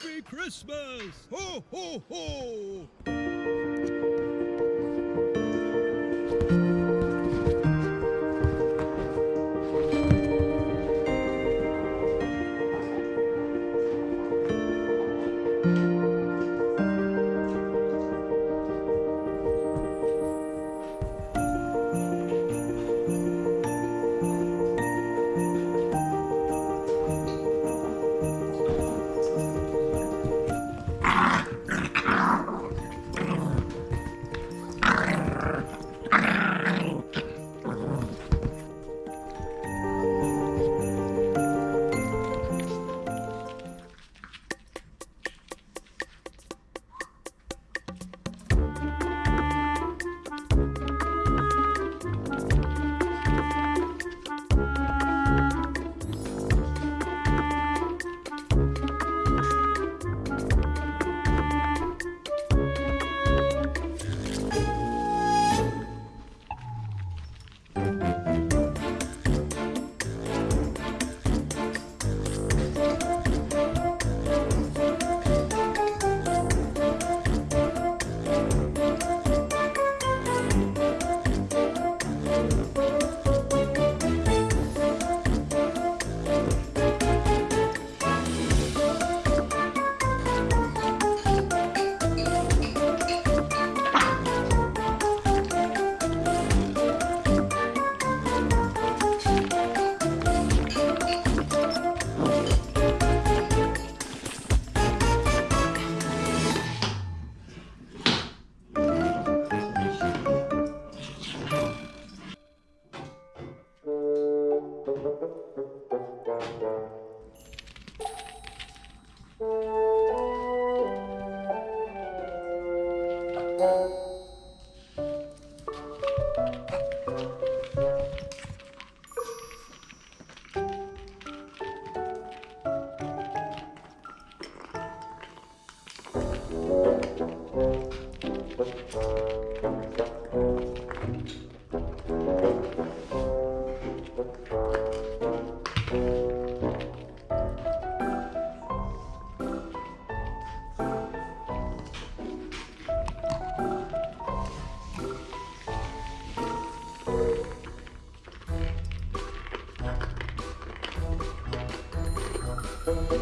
Happy Christmas! Ho, ho, ho! Arr. Música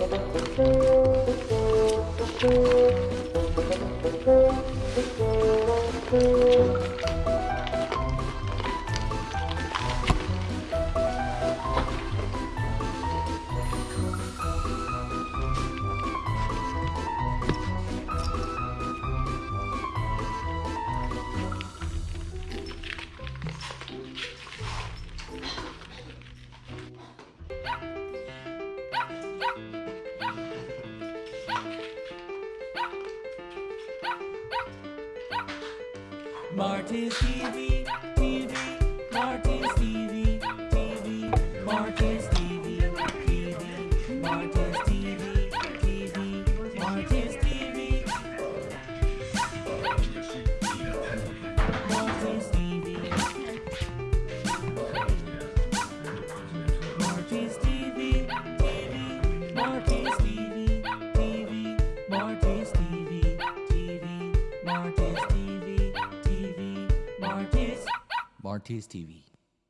Thank you. Marty's TV, TV, Marty's TV, TV, Marty's TV, TV, Marty's TV.